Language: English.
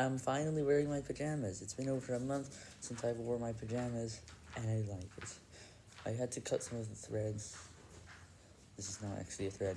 I'm finally wearing my pajamas. It's been over a month since I wore my pajamas, and I like it. I had to cut some of the threads. This is not actually a thread.